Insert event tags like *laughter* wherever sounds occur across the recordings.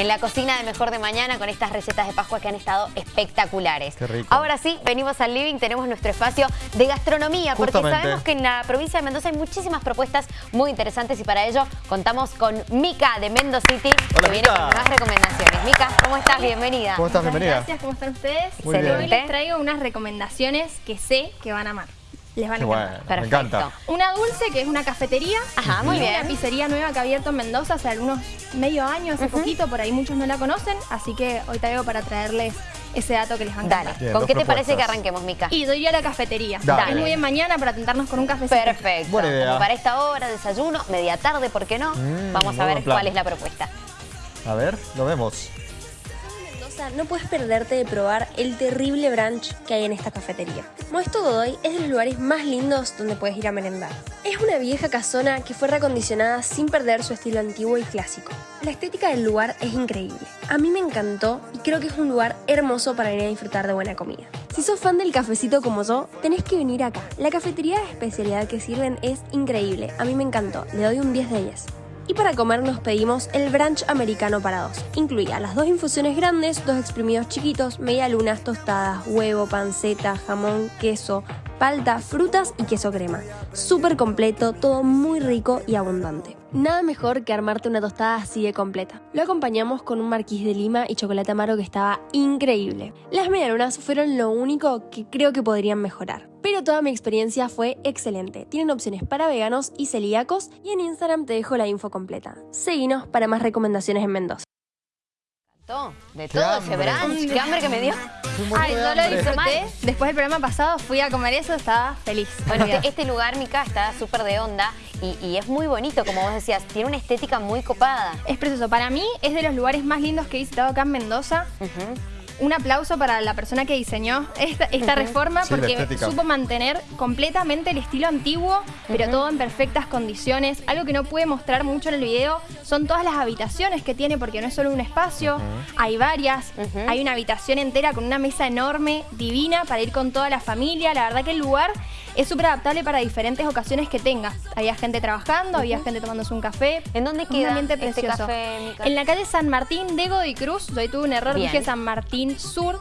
en la cocina de Mejor de Mañana con estas recetas de Pascua que han estado espectaculares. Qué rico. Ahora sí, venimos al living, tenemos nuestro espacio de gastronomía, porque sabemos que en la provincia de Mendoza hay muchísimas propuestas muy interesantes y para ello contamos con Mica de Mendoza City, Hola, que viene con más recomendaciones. Mica, ¿cómo estás? Bienvenida. ¿Cómo estás? Muchas Bienvenida. Gracias, ¿cómo están ustedes? Muy bien. Hoy les traigo unas recomendaciones que sé que van a amar. Les van a encantar. bueno, me Perfecto. encanta. Una dulce que es una cafetería. Ajá, muy y bien. Una pizzería nueva que ha abierto en Mendoza hace algunos medio año, hace poquito, por ahí muchos no la conocen, así que hoy traigo para traerles ese dato que les va a encantar. Dale, Bien, ¿con qué te parece que arranquemos, Mica? Y doy a la cafetería. Dale. Es muy bien mañana para tentarnos con un cafecito. Perfecto. Buena idea. Como para esta hora, desayuno, media tarde, ¿por qué no? Mm, Vamos a ver cuál es la propuesta. A ver, lo vemos. No puedes perderte de probar el terrible brunch que hay en esta cafetería. Modesto Godoy es de los lugares más lindos donde puedes ir a merendar. Es una vieja casona que fue recondicionada sin perder su estilo antiguo y clásico. La estética del lugar es increíble. A mí me encantó y creo que es un lugar hermoso para ir a disfrutar de buena comida. Si sos fan del cafecito como yo, tenés que venir acá. La cafetería de especialidad que sirven es increíble. A mí me encantó. Le doy un 10 de 10. Y para comer nos pedimos el brunch americano para dos. Incluía las dos infusiones grandes, dos exprimidos chiquitos, media lunas, tostadas, huevo, panceta, jamón, queso, palta, frutas y queso crema. Súper completo, todo muy rico y abundante. Nada mejor que armarte una tostada así de completa. Lo acompañamos con un marquís de lima y chocolate amargo que estaba increíble. Las medialunas fueron lo único que creo que podrían mejorar. Pero toda mi experiencia fue excelente. Tienen opciones para veganos y celíacos y en Instagram te dejo la info completa. Seguinos para más recomendaciones en Mendoza. De todo ese brunch, qué hambre que me dio. Ay, yo lo disfruté. Después del programa pasado fui a comer eso, estaba feliz. Bueno, este, este lugar, Mica, está súper de onda y, y es muy bonito, como vos decías, tiene una estética muy copada. Es precioso. Para mí es de los lugares más lindos que he visitado acá en Mendoza. Un aplauso para la persona que diseñó esta, esta reforma Sí, porque supo mantener completamente el estilo antiguo, pero todo en perfectas condiciones. Algo que no pude mostrar mucho en el video son todas las habitaciones que tiene porque no es solo un espacio, hay varias. Hay una habitación entera con una mesa enorme, divina, para ir con toda la familia. La verdad que el lugar es súper adaptable para diferentes ocasiones que tengas. Había gente trabajando, había gente tomándose un café. ¿En dónde Un queda ambiente este precioso. café, Mica? En la calle San Martín de Godoy Cruz. Yo ahí tuve un error, Bien. dije San Martín Sur.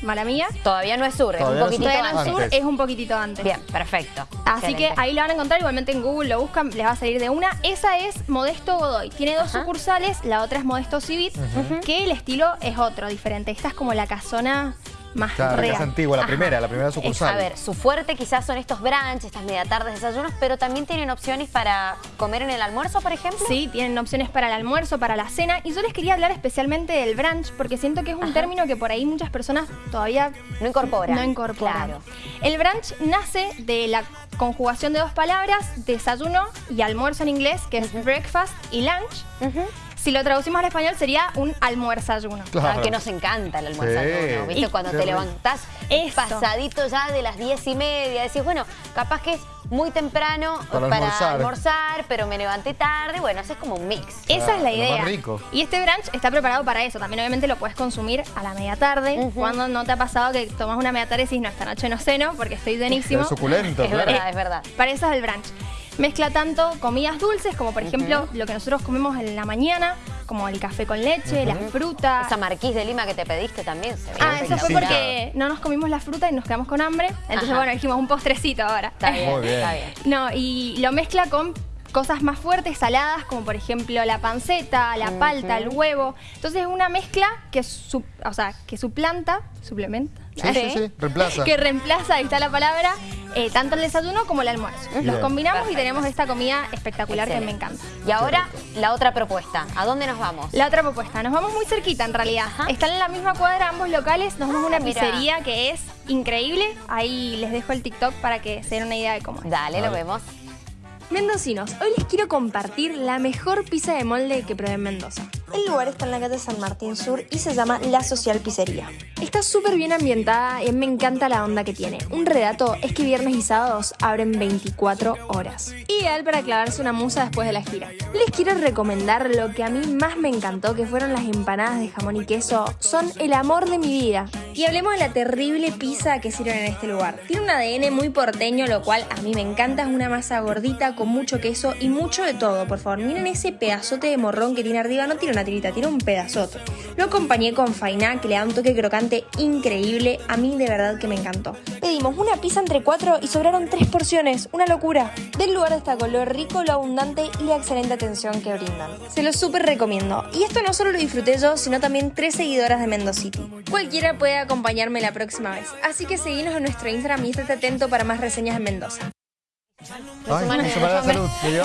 Mala mía. Todavía no es sur, es un Todavía no es poquitito no es antes. sur, es un poquitito antes. Bien, perfecto. Así que ahí lo van a encontrar, igualmente en Google lo buscan, les va a salir de una. Esa es Modesto Godoy. Tiene dos Ajá. sucursales, la otra es Modesto Civit, que el estilo es otro, diferente. Esta es como la casona más Claro, la casa antigua, la Ajá. primera, la primera Es- sucursal. a ver, su fuerte quizás son estos brunch, estas media tardes, desayunos, pero también tienen opciones para comer en el almuerzo, por ejemplo. Sí, tienen opciones para el almuerzo, para la cena. Y yo les quería hablar especialmente del brunch, porque siento que es un término que por ahí muchas personas todavía No incorporan. No incorporan. Claro. El brunch nace de la conjugación de dos palabras, desayuno y almuerzo en inglés, que es breakfast y lunch. Ujú. Si lo traducimos al español sería un almuerzayuno. Claro. Ah, que nos encanta el almuerzo. Sí. ¿Viste? Y- Cuando te levantás Eso. pasadito ya de las diez y media, decís, bueno, capaz que es muy temprano Para para, almorzar. almorzar, pero me levanté tarde. Bueno, haces como un mix. Esa es la lo más idea. rico. Y este brunch está preparado para eso. También obviamente lo puedes consumir a la media tarde. Cuando no te ha pasado que tomas una media tarde y decís, no, esta noche no ceno porque estoy llenísimo. Es suculento, Es claro. verdad, es verdad. Para eso es el brunch. Mezcla tanto comidas dulces, como por ejemplo lo que nosotros comemos en la mañana, como el café con leche, las frutas. Esa marquís de lima que te pediste también se Ah, eso fue porque no nos comimos la fruta y nos quedamos con hambre. Entonces, Ajá. bueno, dijimos un postrecito ahora. Está bien, Muy bien. está bien. No, y lo mezcla con cosas más fuertes, saladas, como por ejemplo la panceta, la palta, el huevo. Entonces es una mezcla que, su- o sea, que suplanta, suplementa, Sí, sí, sí, reemplaza. *laughs* que reemplaza, ahí está la palabra, eh, tanto el desayuno como el almuerzo. Los combinamos Perfecto. y tenemos esta comida espectacular que me encanta. Y ahora, la otra propuesta. ¿A dónde nos vamos? La otra propuesta, nos vamos muy cerquita en realidad. Están en la misma cuadra ambos locales, nos vamos a una Ah, mira. pizzería que es increíble. Ahí les dejo el TikTok para que se den una idea de cómo es. Dale, lo vemos. Mendocinos, hoy les quiero compartir la mejor pizza de molde que probé en Mendoza. El lugar está en la calle San Martín Sur y se llama La Social Pizzería. Está súper bien ambientada y me encanta la onda que tiene. Un redato es que viernes y sábados abren 24 horas. Ideal para clavarse una musa después de la gira. Les quiero recomendar lo que a mí más me encantó, que fueron las empanadas de jamón y queso. Son el amor de mi vida. Y hablemos de la terrible pizza que sirven en este lugar. Tiene un ADN muy porteño, lo cual a mí me encanta. Es una masa gordita con mucho queso y mucho de todo. Por favor, miren ese pedazote de morrón que tiene arriba. No tiene una tirita, tiene un pedazote. Lo acompañé con fainá, que le da un toque crocante increíble. A mí de verdad que me encantó. Pedimos una pizza entre cuatro y sobraron tres porciones. Una locura. Del lugar destacó lo rico, lo abundante y la excelente atención que brindan. Se lo súper recomiendo. Y esto no solo lo disfruté yo, sino también tres seguidoras de Mendocity. Cualquiera puede acompañarme la próxima vez. Así que seguinos en nuestro Instagram y estate atento para más reseñas en Mendoza. Ay,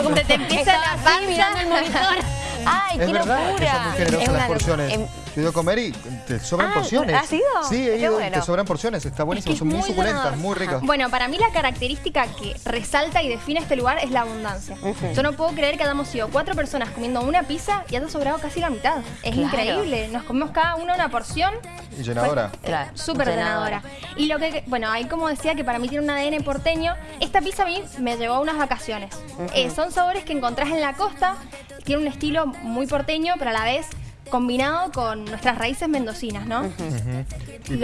me te empieza la Estaba así mirando el panza. monitor. ¡Ay, Es qué verdad que locura! son muy generosas las porciones. Em, He ido a comer y te sobran Ah, porciones. ¿has ido? Sí, he ido y bueno. te sobran porciones. Está buenísimo. Es que son es muy muy suculentas, muy ricas. Bueno, para mí la característica que resalta y define este lugar es la abundancia. Yo no puedo creer que hayamos sido cuatro personas comiendo una pizza y haya sobrado casi la mitad. Es Claro. increíble. Nos comimos cada uno una porción. Y llenadora. Claro, Súper llenadora. llenadora. Y lo que, bueno, ahí como decía que para mí tiene un ADN porteño, esta pizza a mí me llevó a unas vacaciones. Eh, son sabores que encontrás en la costa, tiene un estilo muy porteño, pero a la vez combinado con nuestras raíces mendocinas, ¿no? Lo,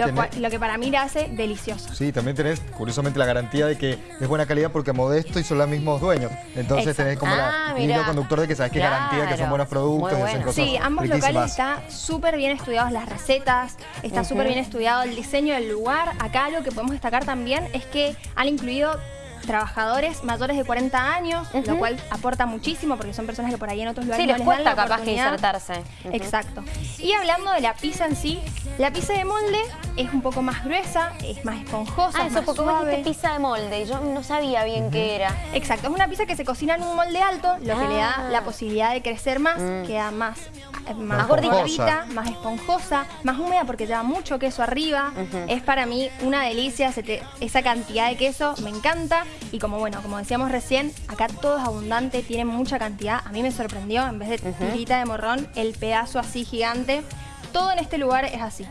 tenés- cual- lo que para mí le hace delicioso. Sí, también tenés, curiosamente, la garantía de que es buena calidad porque Modesto y son los mismos dueños. Entonces Exacto. tenés como Ah, la, hilo conductor de que sabes que Claro. garantía que son buenos productos y hacen cosas Sí, ambos locales está súper bien estudiados las recetas, está súper bien estudiado el diseño del lugar. Acá lo que podemos destacar también es que han incluido trabajadores mayores de 40 años, lo cual aporta muchísimo porque son personas que por ahí en otros lugares Sí, no les les dan cuesta la capaz oportunidad. insertarse. Exacto. Y hablando de la pizza en sí, la pizza de molde es un poco más gruesa, es más esponjosa, Ah, es eso más porque vos suave. dijiste pizza de molde y yo no sabía bien qué era. Exacto, es una pizza que se cocina en un molde alto, lo que le da Ah. la posibilidad de crecer más, Mm. queda más, eh, más, Más gordita, más esponjosa, más húmeda porque lleva mucho queso arriba. Es para mí una delicia se te- esa cantidad de queso, me encanta. Y como bueno, como decíamos recién, acá todo es abundante, tiene mucha cantidad. A mí me sorprendió, en vez de tirita de morrón, el pedazo así gigante. Todo en este lugar es así.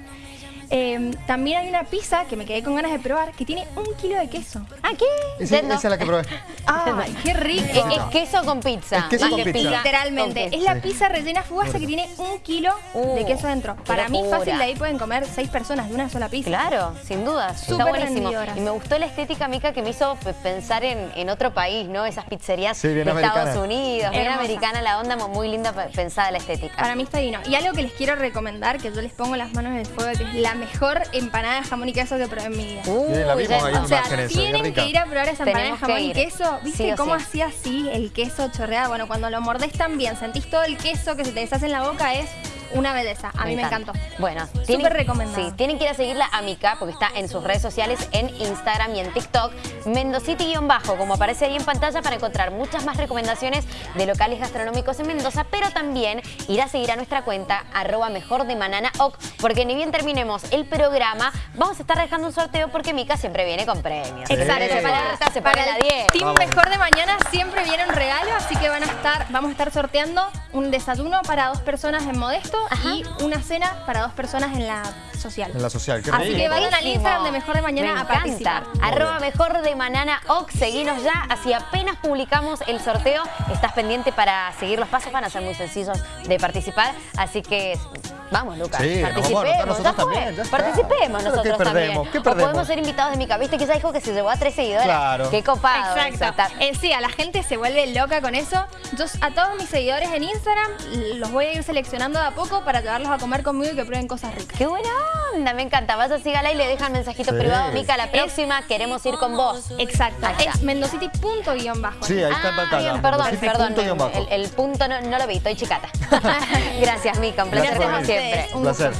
Eh, también hay una pizza que me quedé con ganas de probar que tiene un kilo de queso. ¿Ah, qué? Esa, es la que probé. ¡Ay, qué rico! Es, es queso con pizza. Es queso con pizza. Literalmente, con es la Sí. pizza rellena fugasa que tiene un kilo Uh, de queso dentro. Para mí locura. fácil de ahí pueden comer seis personas de una sola pizza. Claro, sin duda. Está Súper buenísimo. rendidoras. Y me gustó la estética, Mica, que me hizo pe- pensar en, en otro país, ¿no? Esas pizzerías Sí, bien de americana. Estados Unidos, bien Hermosa. americana la onda, muy linda pe- pensada la estética. Para mí está divino. Y algo que les quiero recomendar, que yo les pongo las manos en el fuego, que es la mejor empanada de jamón y queso que probé en mi vida. Uy, Bien, la vimos ya- ahí. O sea, imágenes, tienen que ir a probar esa empanada de jamón que y queso. ¿Viste Sí cómo sí. hacía así el queso chorreado? Bueno, cuando lo mordés también, sentís todo el queso que se te deshace en la boca, es una belleza. A mí me encanta. encantó. Bueno, Súper recomendado. Sí, tienen que ir a seguirla a Mica porque está en sus redes sociales, en Instagram y en TikTok. Mendocity-bajo, como aparece ahí en pantalla, para encontrar muchas más recomendaciones de locales gastronómicos en Mendoza, pero también ir a seguir a nuestra cuenta, arroba mejor de Manana Oc, porque ni bien terminemos el programa, vamos a estar dejando un sorteo porque Mica siempre viene con premios. Exacto, Se para, se la el 10. Team Vamos. Mejor de Mañana siempre viene un regalo, así que van a estar, vamos a estar sorteando un desayuno para dos personas en Modesto y una cena para dos personas en la social. En la social. Qué Así rico. que vayan al. Instagram de Mejor de Mañana Me a participar. Arroba mejor de Manana Oc, seguinos ya, así apenas publicamos el sorteo, estás pendiente para seguir los pasos, van a ser muy sencillos de participar, así que vamos Lucas, Sí, nos vamos a participemos, nosotros ya también, ya participemos Pero, nosotros ¿qué perdemos? también. ¿Qué O perdemos? podemos ser invitados de Mica, viste que ella dijo que se llevó a tres seguidores, Claro. qué copado eso, Exacto. está- Eh, sí, a la gente se vuelve loca con eso. Yo a todos mis seguidores en Instagram los voy a ir seleccionando de a poco para llevarlos a comer conmigo y que prueben cosas ricas. Qué buena onda, me encanta. Vaya, sígala y le dejan mensajito Sí. privado. Mica, la próxima queremos ir con vos. Exacto. Ahí está. Es mendocity.guión-bajo. Sí, ahí está en Ah, pantalla. perdón, Mendocity perdón. punto guion bajo. El, el punto no, no lo vi, estoy chicata. *laughs* Gracias, Mica. Un placer Gracias como siempre. Un placer.